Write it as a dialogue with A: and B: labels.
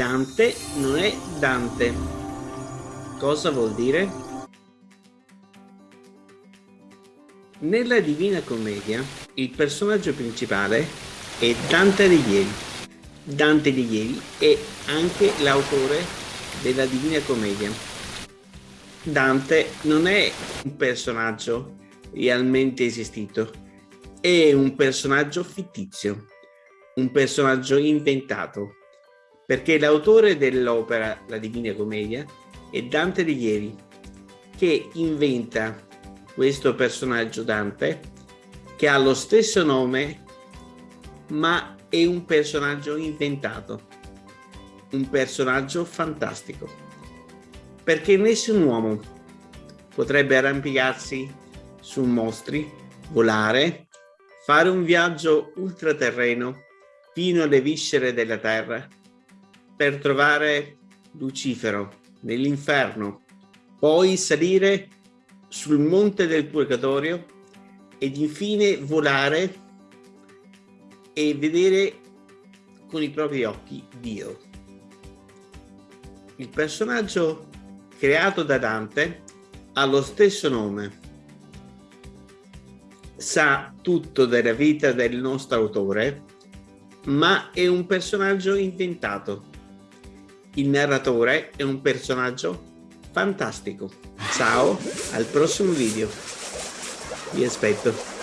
A: Dante non è Dante. Cosa vuol dire? Nella Divina Commedia il personaggio principale è Dante Alighieri. Dante Alighieri è anche l'autore della Divina Commedia. Dante non è un personaggio realmente esistito, è un personaggio fittizio, un personaggio inventato, perché l'autore dell'opera La Divina Commedia è Dante Alighieri, che inventa questo personaggio Dante che ha lo stesso nome ma è un personaggio inventato, un personaggio fantastico, perché nessun uomo potrebbe arrampicarsi su mostri, volare, fare un viaggio ultraterreno fino alle viscere della terra per trovare Lucifero nell'inferno, poi salire sul monte del purgatorio ed infine volare e vedere con i propri occhi Dio. Il personaggio creato da Dante ha lo stesso nome, sa tutto della vita del nostro autore, ma è un personaggio inventato. Il narratore è un personaggio fantastico. Ciao, al prossimo video. Vi aspetto.